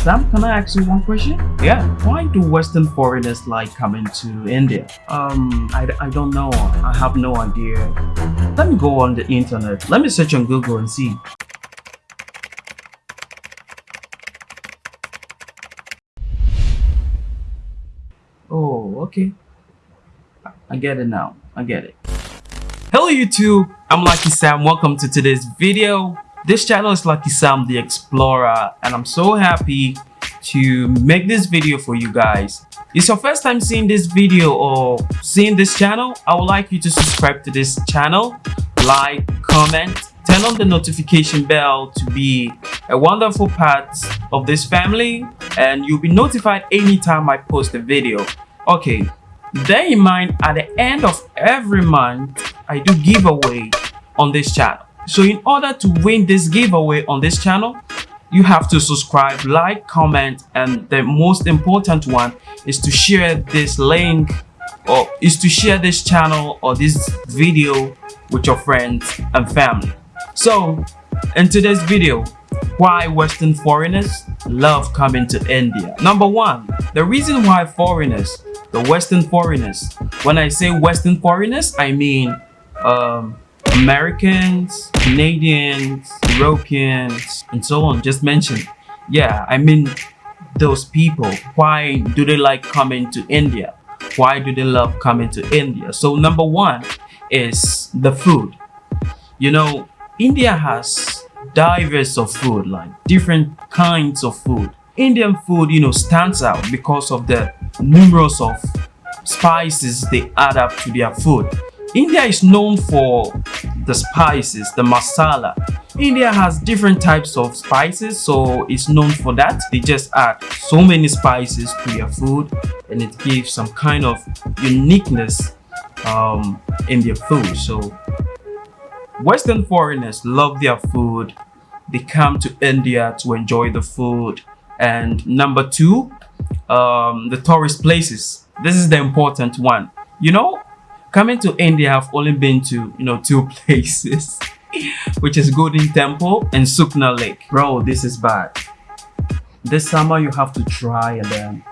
Sam, can I ask you one question? Yeah. Why do Western foreigners like coming to India? Um, I, I don't know. I have no idea. Let me go on the internet. Let me search on Google and see. Oh, okay. I get it now. I get it. Hello YouTube, I'm Lucky Sam. Welcome to today's video. This channel is Lucky Sam the Explorer and I'm so happy to make this video for you guys. It's your first time seeing this video or seeing this channel, I would like you to subscribe to this channel, like, comment, turn on the notification bell to be a wonderful part of this family and you'll be notified anytime I post a video. Okay, bear in mind at the end of every month, I do giveaway on this channel. So in order to win this giveaway on this channel, you have to subscribe, like, comment, and the most important one is to share this link or is to share this channel or this video with your friends and family. So in today's video, why Western foreigners love coming to India. Number one, the reason why foreigners, the Western foreigners, when I say Western foreigners, I mean um, Americans, Canadians, Europeans, and so on, just mentioned. Yeah, I mean those people. Why do they like coming to India? Why do they love coming to India? So number one is the food. You know, India has diverse of food, like different kinds of food. Indian food, you know, stands out because of the numerous of spices they add up to their food. India is known for the spices, the masala. India has different types of spices, so it's known for that. They just add so many spices to their food and it gives some kind of uniqueness um, in their food. So Western foreigners love their food. They come to India to enjoy the food. And number two, um, the tourist places. This is the important one. You know, coming to India, I've only been to, you know, two places, which is Golden Temple and Sukna Lake. Bro, this is bad. This summer, you have to try and then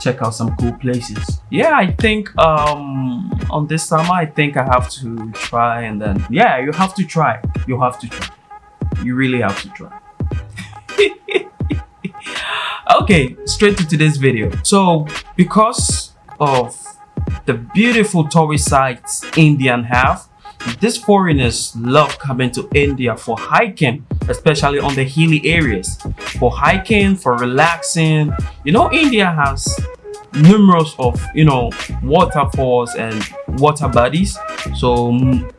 check out some cool places. Yeah, I think um, on this summer, I think I have to try and then, yeah, you have to try. You have to try. You really have to try. okay, straight to today's video. So, because of the beautiful tourist sites Indian have. These foreigners love coming to India for hiking, especially on the hilly areas. For hiking, for relaxing. You know, India has numerous of, you know, waterfalls and water bodies. So mm,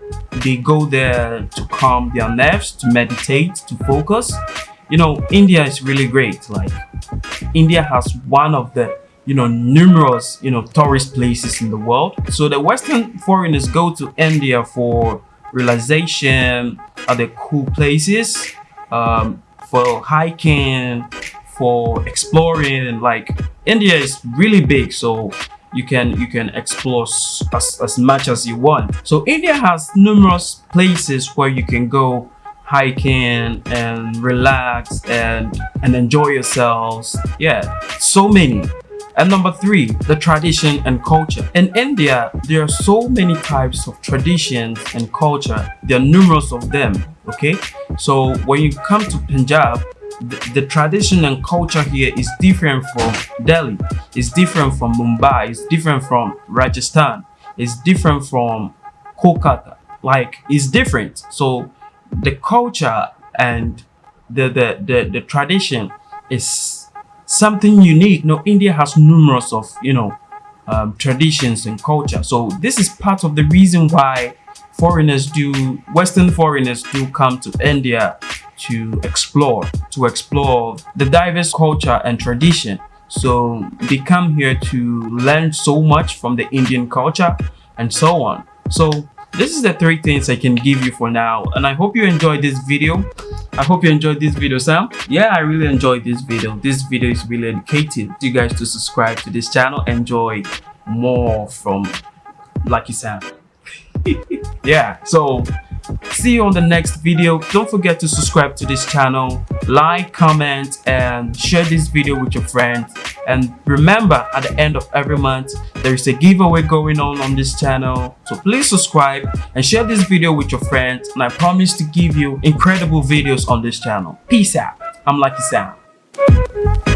they go there to calm their nerves, to meditate, to focus. You know, India is really great. Like, India has one of the you know numerous you know tourist places in the world. So the western foreigners go to india for realization of the cool places um, for hiking for exploring like india is really big so you can you can explore as, as much as you want. So india has numerous places where you can go hiking and relax and and enjoy yourselves. Yeah so many and number three, the tradition and culture. In India, there are so many types of traditions and culture. There are numerous of them, okay? So when you come to Punjab, the, the, tradition and culture here is different from Delhi, it's different from Mumbai, it's different from Rajasthan, it's different from Kolkata. Like, it's different. So the culture and the, the, the, the tradition is something unique. No, India has numerous of, you know, um, traditions and culture. So this is part of the reason why foreigners do, Western foreigners do come to India to explore, to explore the diverse culture and tradition. So they come here to learn so much from the Indian culture and so on. So this is the three things I can give you for now. And I hope you enjoyed this video. I hope you enjoyed this video, Sam. Yeah, I really enjoyed this video. This video is really educative. You guys to subscribe to this channel. Enjoy more from Lucky Sam. yeah, so see you on the next video. Don't forget to subscribe to this channel. like comment and share this video with your friends and remember at the end of every month there is a giveaway going on on this channel. So please subscribe and share this video with your friends. And i promise to give you incredible videos on this channel. Peace out. I'm lucky sam